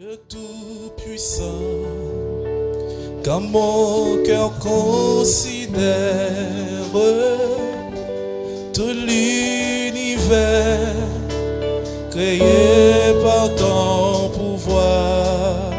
Dieu tout-puissant, quand mon cœur considère tout l'univers créé par ton pouvoir,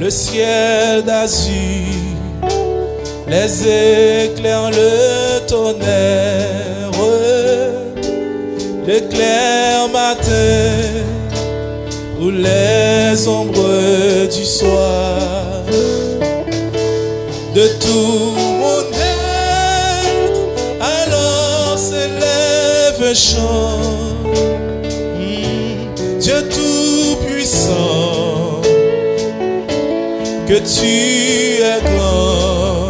le ciel d'azur les éclairs, le tonnerre, l'éclair matin, les ombres du soir. De tout mon être, alors s'élève chant. Dieu tout-puissant, que tu es grand.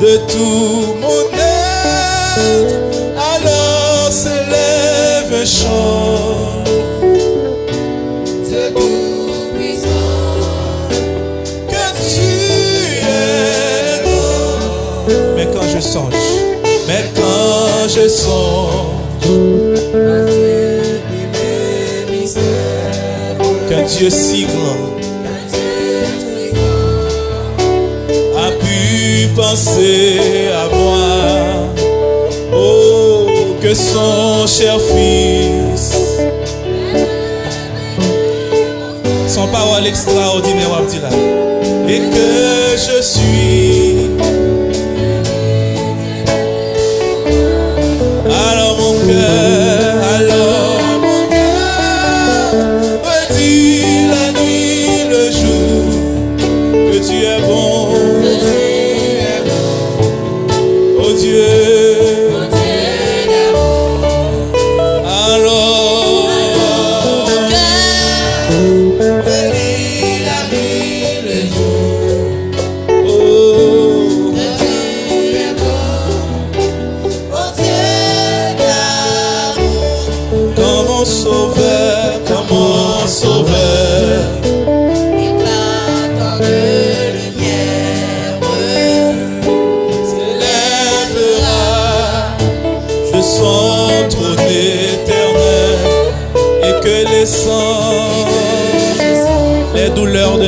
De tout mon être, alors s'élève chant. je songe qu'un Dieu si grand a pu penser à moi. Oh, que son cher fils, son parole extraordinaire, et que Dieu.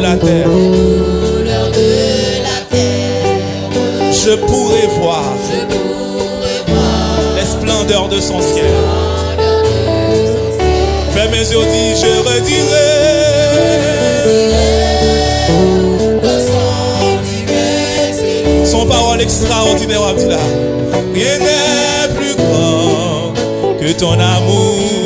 la terre. Je pourrais voir les splendeurs de son ciel. Fais mes yeux, dit, je redirai. Son parole extraordinaire, Rien n'est plus grand que ton amour.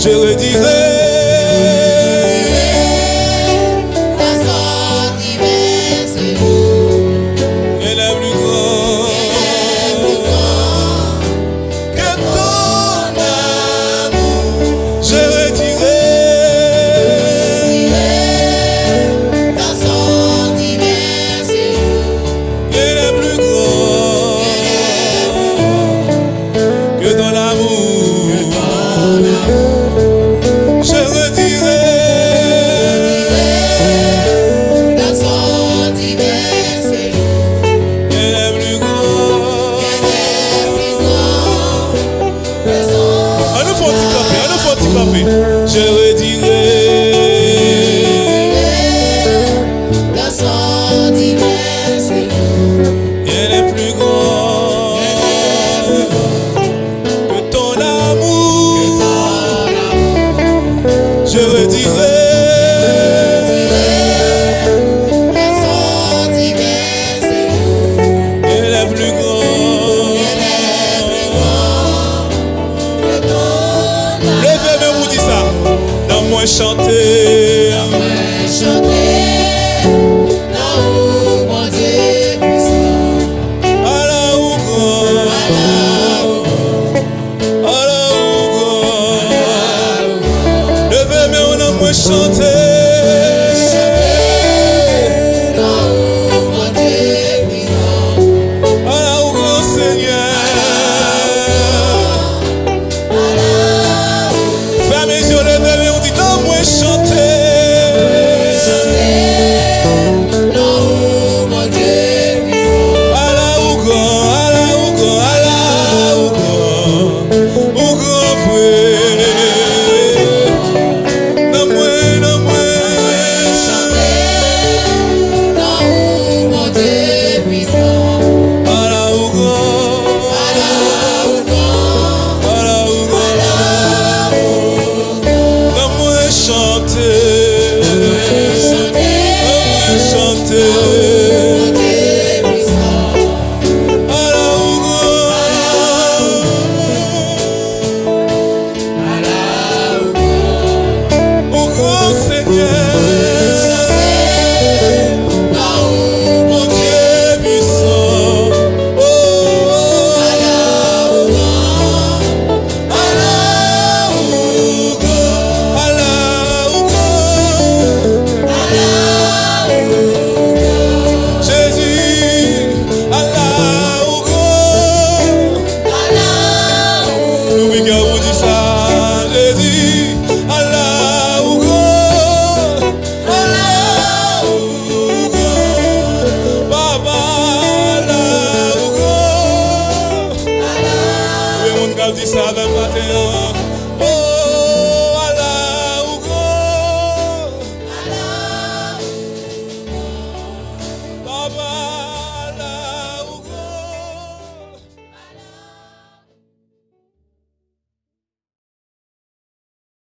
je redirai Baby. Chanter,